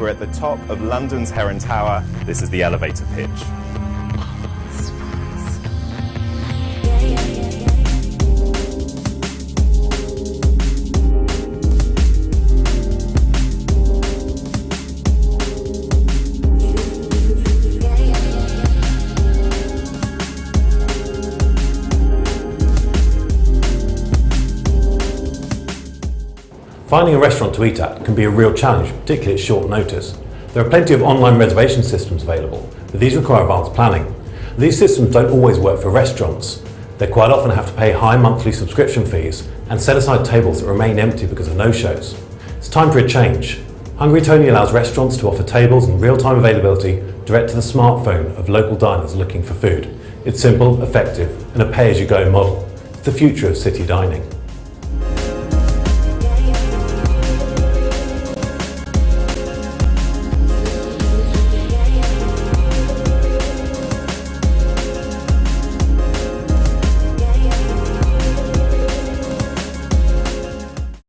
We're at the top of London's Heron Tower. This is the elevator pitch. Finding a restaurant to eat at can be a real challenge, particularly at short notice. There are plenty of online reservation systems available, but these require advanced planning. These systems don't always work for restaurants. They quite often have to pay high monthly subscription fees and set aside tables that remain empty because of no-shows. It's time for a change. Hungry Tony allows restaurants to offer tables and real-time availability direct to the smartphone of local diners looking for food. It's simple, effective and a pay-as-you-go model. It's the future of city dining.